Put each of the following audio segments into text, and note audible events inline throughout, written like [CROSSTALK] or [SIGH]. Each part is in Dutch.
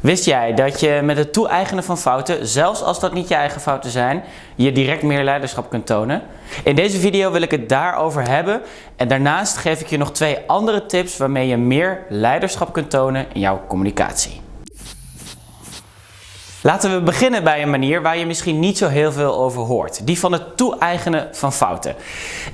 Wist jij dat je met het toe-eigenen van fouten, zelfs als dat niet je eigen fouten zijn, je direct meer leiderschap kunt tonen? In deze video wil ik het daarover hebben en daarnaast geef ik je nog twee andere tips waarmee je meer leiderschap kunt tonen in jouw communicatie. Laten we beginnen bij een manier waar je misschien niet zo heel veel over hoort. Die van het toe-eigenen van fouten.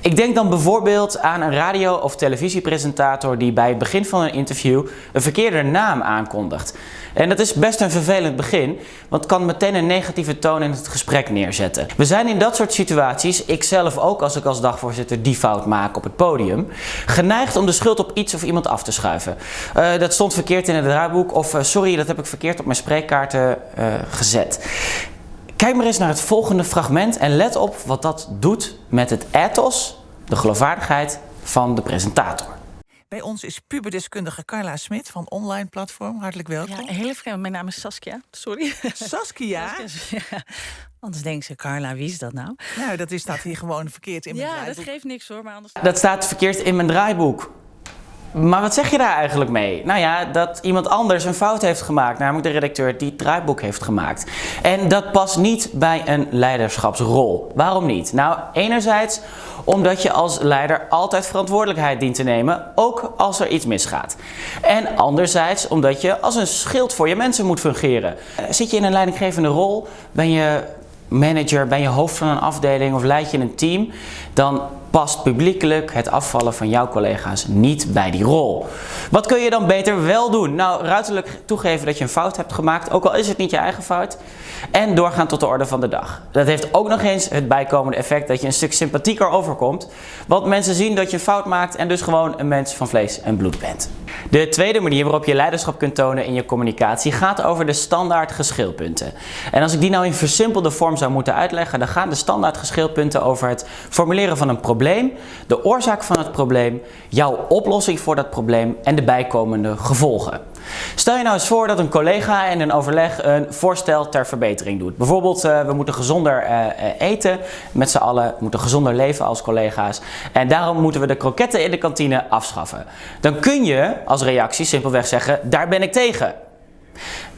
Ik denk dan bijvoorbeeld aan een radio- of televisiepresentator die bij het begin van een interview een verkeerde naam aankondigt. En dat is best een vervelend begin, want kan meteen een negatieve toon in het gesprek neerzetten. We zijn in dat soort situaties, ik zelf ook als ik als dagvoorzitter die fout maak op het podium, geneigd om de schuld op iets of iemand af te schuiven. Uh, dat stond verkeerd in het draaiboek of uh, sorry, dat heb ik verkeerd op mijn spreekkaarten uh, gezet. Kijk maar eens naar het volgende fragment en let op wat dat doet met het ethos, de geloofwaardigheid van de presentator. Bij ons is puberdeskundige Carla Smit van Online Platform. Hartelijk welkom. Ja, heel vreemd. Mijn naam is Saskia. Sorry. Saskia? [LAUGHS] ja. Anders denken ze, Carla, wie is dat nou? Nou, dat is, staat hier gewoon verkeerd in mijn ja, draaiboek. dat geeft niks hoor. Maar anders... Dat staat verkeerd in mijn draaiboek. Maar wat zeg je daar eigenlijk mee? Nou ja, dat iemand anders een fout heeft gemaakt, namelijk de redacteur die het draaiboek heeft gemaakt. En dat past niet bij een leiderschapsrol. Waarom niet? Nou, enerzijds omdat je als leider altijd verantwoordelijkheid dient te nemen, ook als er iets misgaat. En anderzijds omdat je als een schild voor je mensen moet fungeren. Zit je in een leidinggevende rol, ben je manager, ben je hoofd van een afdeling of leid je een team, dan past publiekelijk het afvallen van jouw collega's niet bij die rol. Wat kun je dan beter wel doen? Nou, ruiterlijk toegeven dat je een fout hebt gemaakt, ook al is het niet je eigen fout. En doorgaan tot de orde van de dag. Dat heeft ook nog eens het bijkomende effect dat je een stuk sympathieker overkomt. Want mensen zien dat je fout maakt en dus gewoon een mens van vlees en bloed bent. De tweede manier waarop je leiderschap kunt tonen in je communicatie gaat over de standaard geschilpunten. En als ik die nou in versimpelde vorm zou moeten uitleggen, dan gaan de standaard geschilpunten over het formuleren van een probleem, de oorzaak van het probleem, jouw oplossing voor dat probleem en de bijkomende gevolgen. Stel je nou eens voor dat een collega in een overleg een voorstel ter verbetering doet. Bijvoorbeeld, uh, we moeten gezonder uh, eten met z'n allen, we moeten gezonder leven als collega's. En daarom moeten we de kroketten in de kantine afschaffen. Dan kun je als reactie simpelweg zeggen, daar ben ik tegen.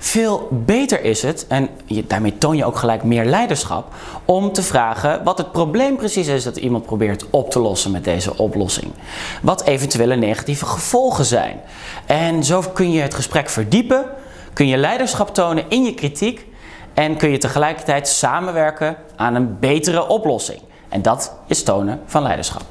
Veel beter is het, en daarmee toon je ook gelijk meer leiderschap, om te vragen wat het probleem precies is dat iemand probeert op te lossen met deze oplossing. Wat eventuele negatieve gevolgen zijn. En zo kun je het gesprek verdiepen, kun je leiderschap tonen in je kritiek en kun je tegelijkertijd samenwerken aan een betere oplossing. En dat is tonen van leiderschap.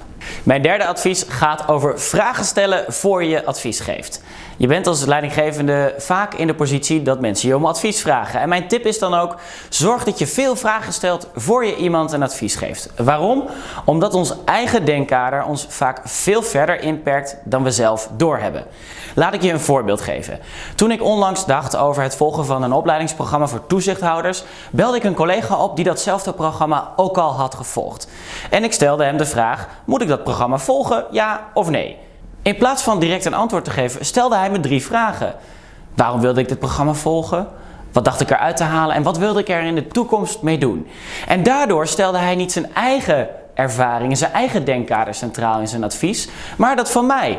Mijn derde advies gaat over vragen stellen voor je advies geeft. Je bent als leidinggevende vaak in de positie dat mensen je om advies vragen. En mijn tip is dan ook, zorg dat je veel vragen stelt voor je iemand een advies geeft. Waarom? Omdat ons eigen denkkader ons vaak veel verder inperkt dan we zelf doorhebben. Laat ik je een voorbeeld geven. Toen ik onlangs dacht over het volgen van een opleidingsprogramma voor toezichthouders, belde ik een collega op die datzelfde programma ook al had gevolgd. En ik stelde hem de vraag, moet ik dat programma volgen, ja of nee? In plaats van direct een antwoord te geven, stelde hij me drie vragen. Waarom wilde ik dit programma volgen? Wat dacht ik eruit te halen en wat wilde ik er in de toekomst mee doen? En daardoor stelde hij niet zijn eigen ervaringen, zijn eigen denkkader centraal in zijn advies, maar dat van mij.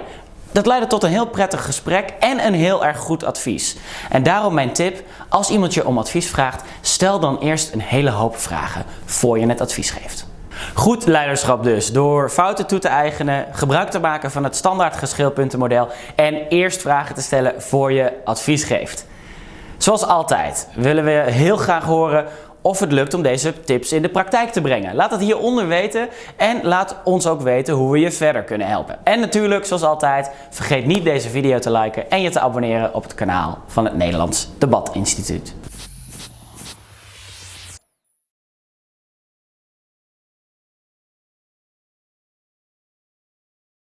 Dat leidde tot een heel prettig gesprek en een heel erg goed advies. En daarom mijn tip, als iemand je om advies vraagt, stel dan eerst een hele hoop vragen voor je het advies geeft. Goed leiderschap dus, door fouten toe te eigenen, gebruik te maken van het standaard geschilpuntenmodel en eerst vragen te stellen voor je advies geeft. Zoals altijd willen we heel graag horen of het lukt om deze tips in de praktijk te brengen. Laat het hieronder weten en laat ons ook weten hoe we je verder kunnen helpen. En natuurlijk, zoals altijd, vergeet niet deze video te liken en je te abonneren op het kanaal van het Nederlands Debat Instituut.